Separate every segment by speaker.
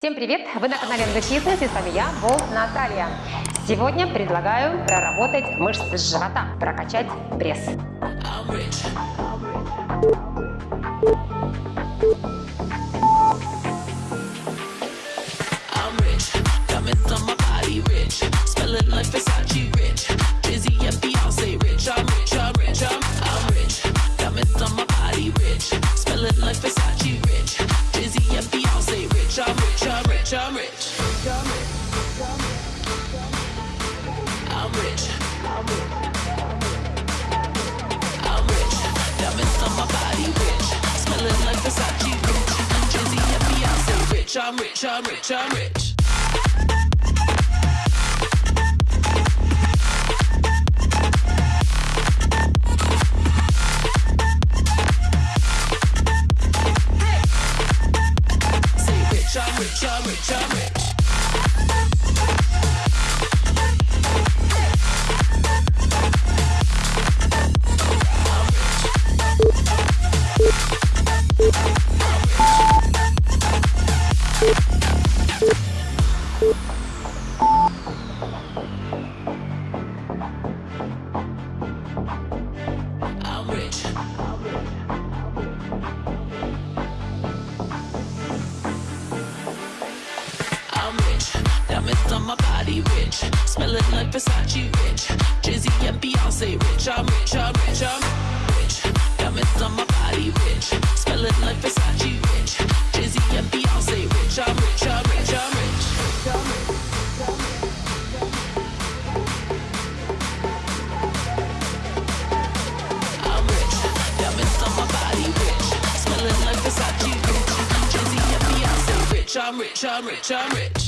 Speaker 1: Всем привет! Вы на канале MG Fitness и с вами я, Волк Наталья. Сегодня предлагаю проработать мышцы живота, прокачать пресс.
Speaker 2: I'm rich, I'm rich, I'm rich. Body, rich. Smelling like Versace, rich. Jay-Z and Beyonce, rich. I'm rich, I'm rich, I'm rich. Diamonds on my body, rich. Smelling like Versace, rich. Jay-Z and Beyonce, rich. I'm rich, I'm rich, I'm rich. I'm rich. Diamonds on my body, rich. Smelling like Versace, rich. Jay-Z and Beyonce, rich. I'm rich, I'm rich, I'm rich.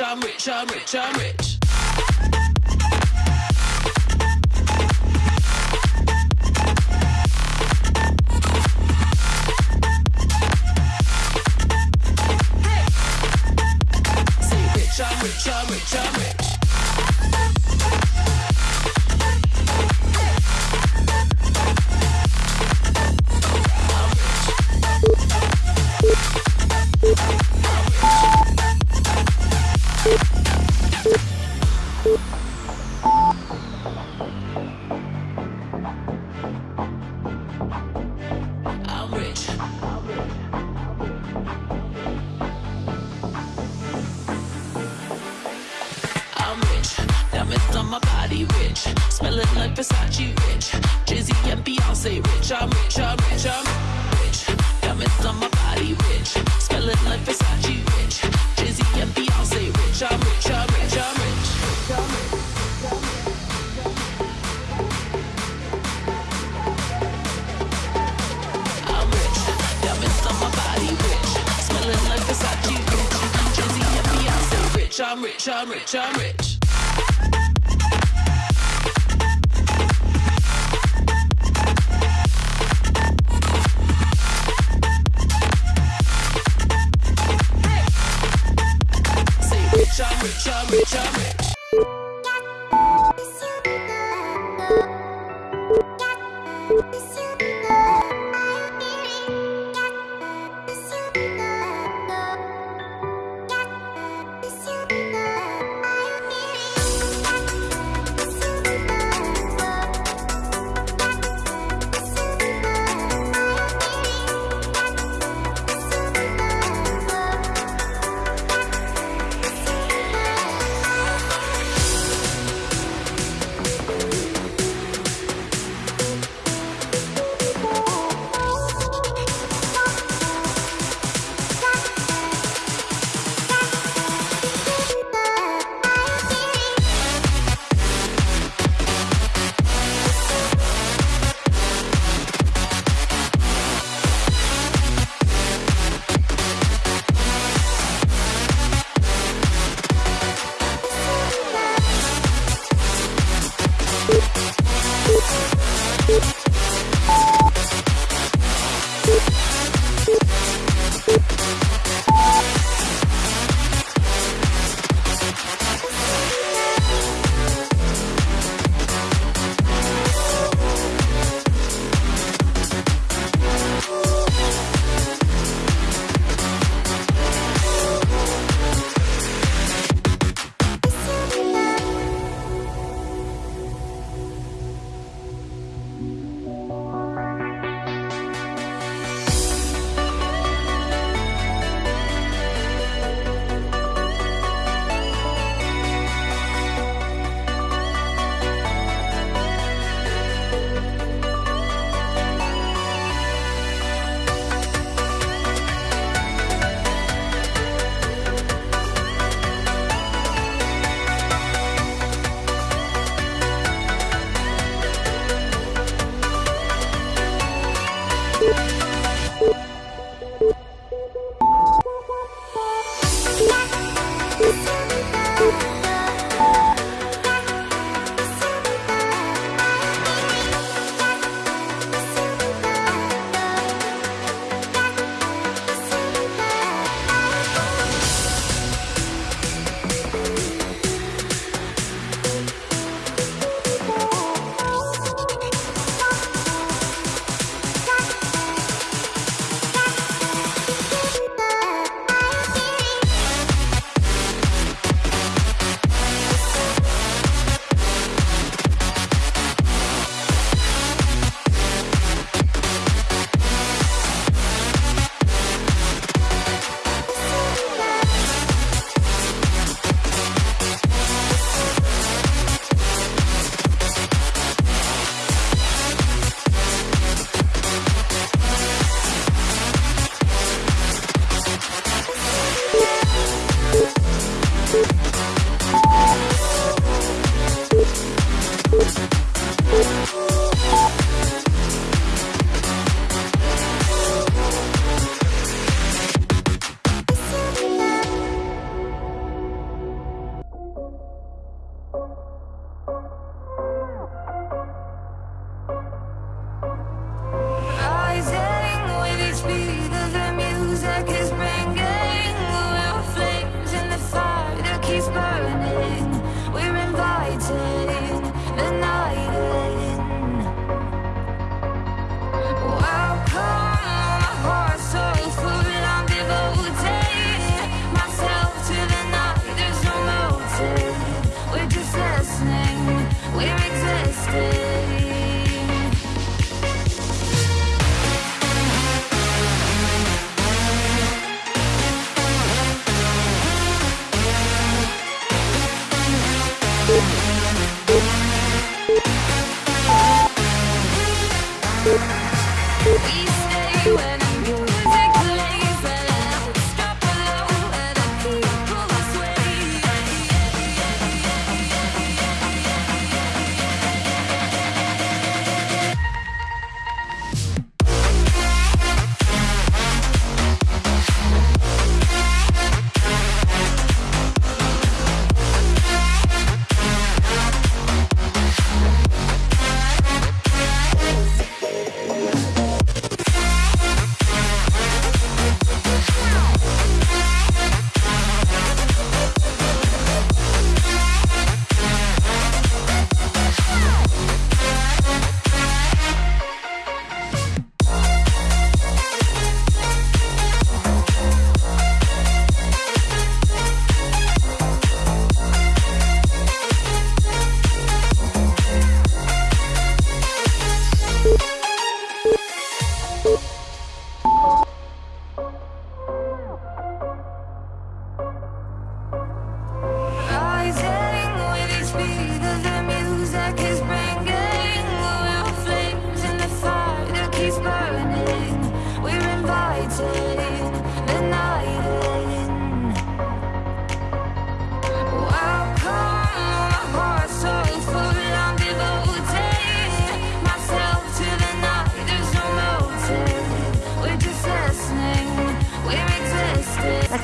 Speaker 2: rich, I'm rich, I'm rich, I'm rich. rich, I'm rich, I'm rich. Say rich, I'm rich, I'm rich, I'm rich.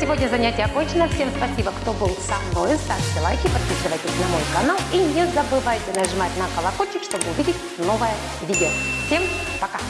Speaker 1: Сегодня занятие окончено. Всем спасибо, кто был со мной. Ставьте лайки, подписывайтесь на мой канал и не забывайте нажимать на колокольчик, чтобы увидеть новое видео. Всем пока!